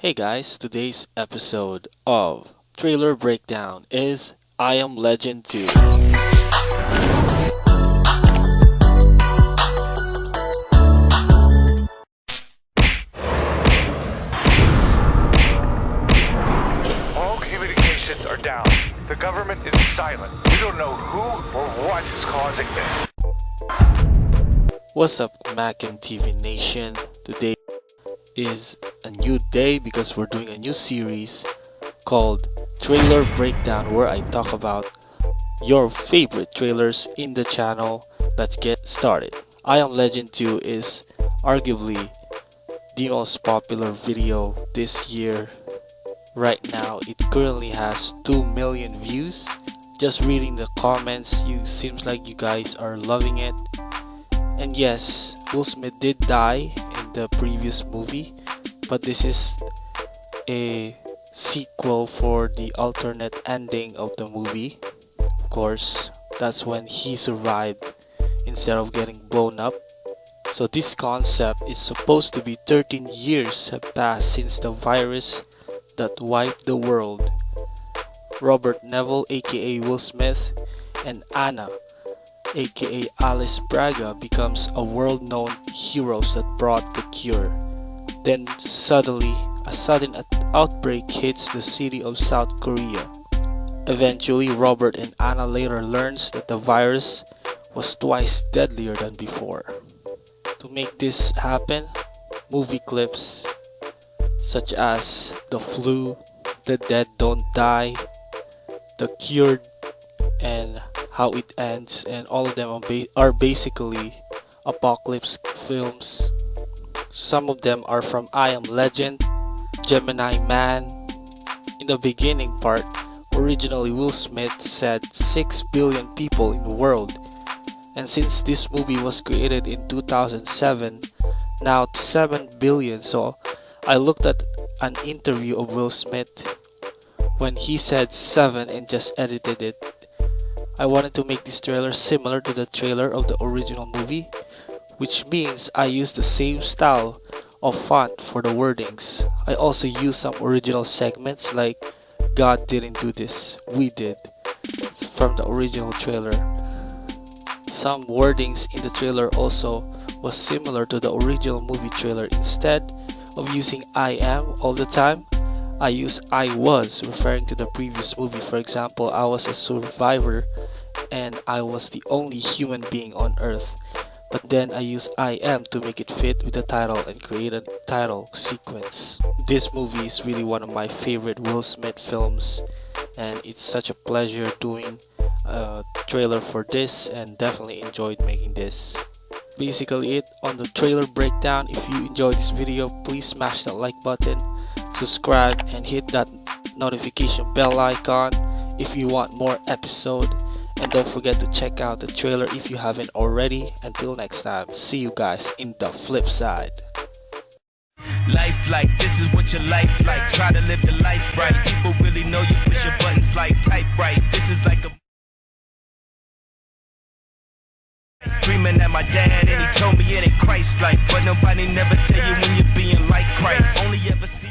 Hey guys, today's episode of Trailer Breakdown is I Am Legend 2. All communications are down. The government is silent. We don't know who or what is causing this. What's up, Mac and TV Nation? Today is a new day because we're doing a new series called Trailer Breakdown where I talk about your favorite trailers in the channel. Let's get started. I Am Legend 2 is arguably the most popular video this year. Right now, it currently has 2 million views. Just reading the comments, you seems like you guys are loving it. And yes, Will Smith did die in the previous movie, but this is a sequel for the alternate ending of the movie. Of course, that's when he survived instead of getting blown up. So this concept is supposed to be 13 years have passed since the virus that wiped the world. Robert Neville aka Will Smith and Anna aka Alice Braga becomes a world-known heroes that brought the cure. Then suddenly, a sudden outbreak hits the city of South Korea. Eventually, Robert and Anna later learns that the virus was twice deadlier than before. To make this happen, movie clips such as The Flu, The Dead Don't Die, The Cured, and How It Ends, and all of them are, are basically apocalypse films. Some of them are from I Am Legend, Gemini Man. In the beginning part, originally Will Smith said 6 billion people in the world. And since this movie was created in 2007, now 7 billion. So I looked at an interview of Will Smith when he said 7 and just edited it. I wanted to make this trailer similar to the trailer of the original movie, which means I use the same style of font for the wordings. I also use some original segments like God didn't do this, we did from the original trailer. Some wordings in the trailer also was similar to the original movie trailer. Instead of using I am all the time, I use I was referring to the previous movie. For example, I was a survivor and I was the only human being on earth. But then I use I am to make it fit with the title and create a title sequence. This movie is really one of my favorite Will Smith films and it's such a pleasure doing a trailer for this and definitely enjoyed making this. Basically it on the trailer breakdown. If you enjoyed this video, please smash that like button, subscribe and hit that notification bell icon if you want more episode and don't forget to check out the trailer if you haven't already. Until next time, see you guys in the flip side. Life like this is what your life like. Try to live the life right. People really know you push your buttons like type right. This is like a Dreaming my dad and he told me it ain't Christ like But nobody never tell you when you're being like Christ Only ever seeing